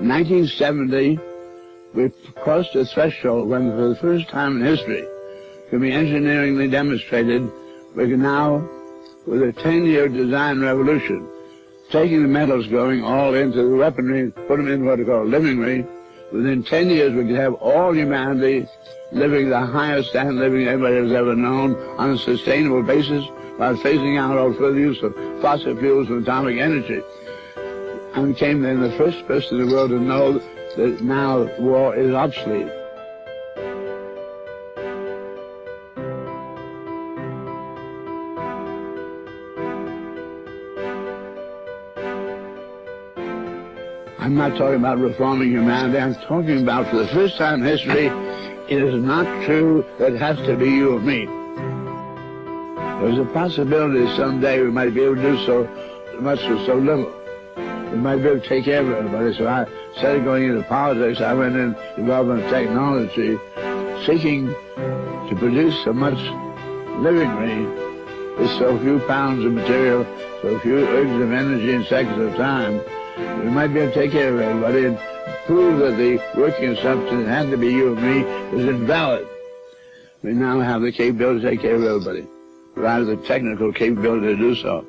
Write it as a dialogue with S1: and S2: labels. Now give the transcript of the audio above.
S1: 1970, we crossed a threshold when for the first time in history can be engineeringly demonstrated we can now, with a 10-year design revolution, taking the metals going all into the weaponry, put them in what we call livingry. Within 10 years, we could have all humanity living the highest standard living anybody has ever known on a sustainable basis while phasing out all further use of fossil fuels and atomic energy. I became then the first person in the world to know that now war is obsolete. I'm not talking about reforming humanity. I'm talking about for the first time in history, it is not true that it has to be you or me. There's a possibility someday we might be able to do so much with so little. We might be able to take care of everybody. So I, instead of going into politics, I went in development of technology, seeking to produce so much livingry with so few pounds of material, so few ergs of energy and seconds of time, we might be able to take care of everybody and prove that the working assumption had to be you and me was invalid. We now have the capability to take care of everybody, rather the technical capability to do so.